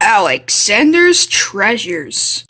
Alexander's Treasures.